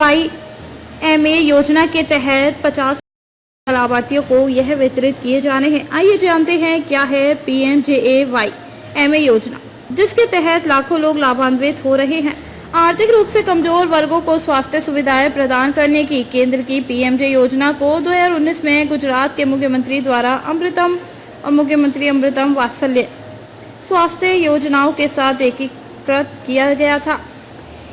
Y M A योजना के तहत 50 लाभार्थियों को यह वितरित किए जाने हैं। आइए जानते हैं क्या है P M J A Y M A योजना, जिसके तहत लाखों लोग लाभान्वित हो रहे हैं। आर्थिक रूप से कमज़ोर वर्गों को स्वास्थ्य सुविधाएँ प्रदान करने की केंद्र की पीएमजे योजना को 2019 में गुजरात के मुख्यमंत्री द्वारा अमृतम और मुख्यमंत्री अमृतम वात्सल्य स्वास्थ्य योजनाओं के साथ एकीकृत किया गया था।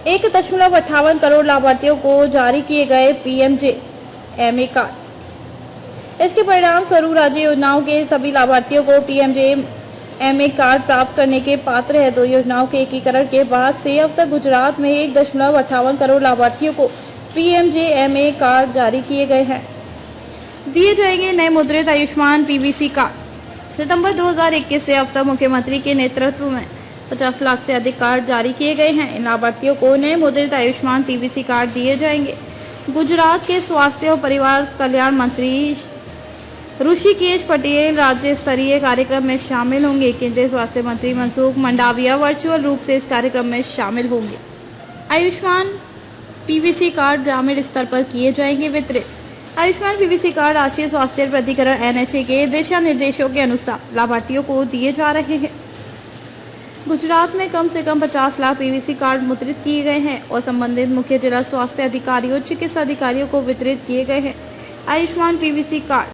एक दशमलव अट्ठावन करोड़ लाभार्थियों को जारी किए गए पीएमजे एमए कार्ड। इसके परिणाम स्वरूप राज्य योजनाओं के सभी लाभार्थियों को पीएमजे एमए कार्ड प्राप्त करने के पात्र है। दो योजनाओं के एकीकरण के बाद से अब तक गुजरात में एक दशमलव अट्ठावन करोड़ लाभार्थियों को पीएमजेएमए कार्ड जारी किए गए हैं। दिए जाएँगे नए मुद्रित आयुष्मान पीवीसी कार्ड। सितंबर 2021 से अब तक मुख्यमंत्री के नेतृत्व में 50 लाख से अधिक कार्ड जारी किए गए हैं। इन लाभार्थियों को नए मुद्रित आयुष्मान पीवीसी कार्ड दिए जाएँगे। गुजरात के स्वास्थ्य और परिवार कल्याण मंत्री ऋषिकेश पटेल राज्य स्तरीय कार्यक्रम में शामिल होंगे। केंद्रीय स्वास्थ्य मंत्री मनसुख मंडाविया वर्चुअल रूप से इस कार्यक्रम में शामिल होंगे। आयुष्मान पीवीसी कार्ड ग्रामीण स्तर पर किए जाएँगे वितरित। आयुष्मान पीवीसी कार्ड राष्ट्रीय स्वास्थ्य प्राधिकरण एनएचए के दिशा निर्देशों के अनुसार लाभार्थियों को दिए जा रहे हैं। गुजरात में कम से कम 50 लाख पीवीसी कार्ड मुद्रित किए गए हैं और संबंधित मुख्य जिला स्वास्थ्य अधिकारियों चिकित्सा अधिकारियों को वितरित किए गए हैं। Ayushman PVC card